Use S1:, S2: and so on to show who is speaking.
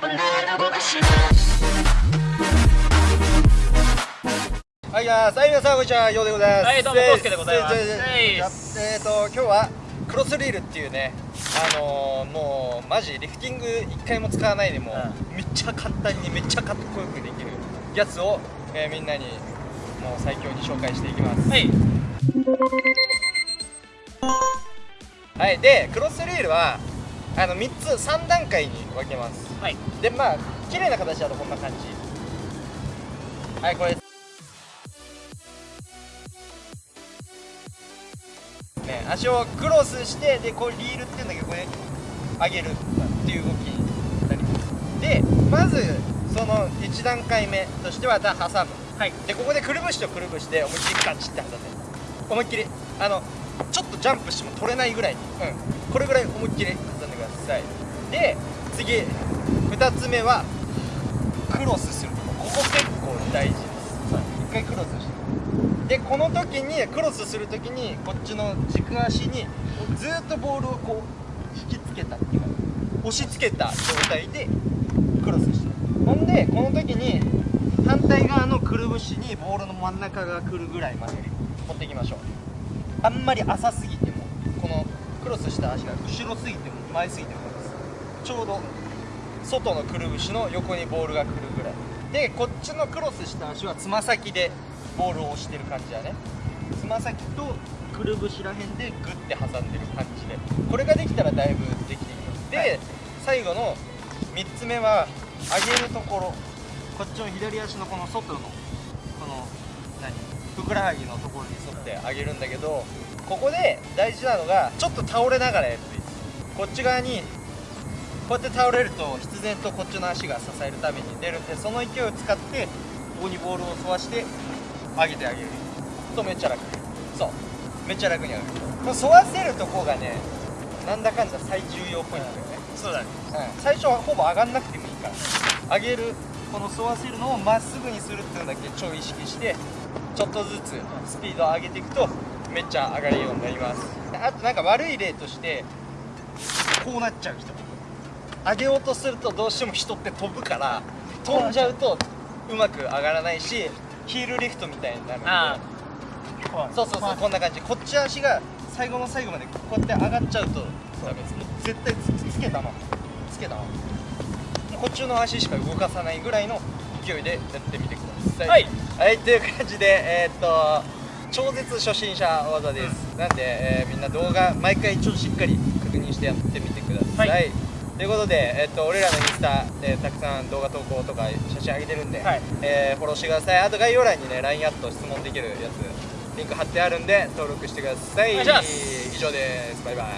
S1: はい、じゃあ、皆さん、こんにちは、ようでございます。
S2: はいどうもコウスケでございます
S1: えっ、と、今日は。クロスリールっていうね、あのー、もうマジリフティング一回も使わないでも、
S2: う
S1: めっちゃ簡単にめっちゃかっこよくできるやつを、えーみんなにもう最強に紹介していきます。
S2: はい
S1: はい、でクロスリールはあの3つ3段階に分けます。
S2: はい。
S1: でまあ綺麗な形だとこんな感じ。はいこれ。ね、足をクロスしてでこうリールっていうんだけどこれ上げるっていう動きになります。でまずその1段階目としてはだ挟む
S2: はい。
S1: でここでくるぶしとくるぶしで思いっきりガチって挟んで思いっきりあのちょっとジャンプしても取れないぐらいに、うん、これぐらい思いっきりさい。で次2つ目はクロスするこ。こ結構大事です。一回クロスして。でこの時にクロスする時にこっちの軸足にずっとボールをこう引きつけたっていうか押し付けた状態でクロスしてほんでこの時に反対側のくるぶしにボールの真ん中が来るぐらいまで持っていきましょう。あんまり浅すぎてもこのクロスした足が後ろすぎても前すぎてもですちょうど外のくるぶしの横にボールが来るぐらい。でこっちのクロスした足はつま先でボールを押してる感じだね。つま先とくるぶしらへんでグッて挟んでる感じで。これができたらだいぶできてきます。で、
S2: はい。
S1: 最後の3つ目は上げるところ。こっちの左足のこの外の何？ふくらはぎのところに沿って上げるんだけどここで大事なのがちょっと倒れながらやるといいです。こっち側にこうやって倒れると必然とこっちの足が支えるために出るんでその勢いを使ってここにボールを沿わして上げてあげる。とめっちゃ楽そうめっちゃ楽に上がる。この沿わせるとこがねなんだかんだ最重要ポイントだよね、
S2: そうだね。
S1: うん、最初はほぼ上がんなくてもいいから上げるこの沿わせるのをまっすぐにするっていうのだけ超意識してちょっとずつスピードを上げていくとめっちゃ上がるようになります。あとなんか悪い例としてこうなっちゃう人上げようとするとどうしても人って飛ぶから飛んじゃうとうまく上がらないしヒールリフトみたいになるんでそうそうそうこんな感じこっち足が最後の最後までこうやって上がっちゃうとダメです絶対つつけたまつけたまこっちの足しか動かさないぐらいの勢いでやってみてください。
S2: はい、
S1: はい、という感じでえーっと超絶初心者技です、なんで、えーみんな動画毎回ちょっとしっかり確認してやってみてください、
S2: はい。
S1: ということで、えーっと俺らのインスタでたくさん動画投稿とか写真上げてるんで、
S2: はい。
S1: えーフォローしてください。あと概要欄にね LINE アット質問できるやつリンク貼ってあるんで登録してください。以上です。バイバイ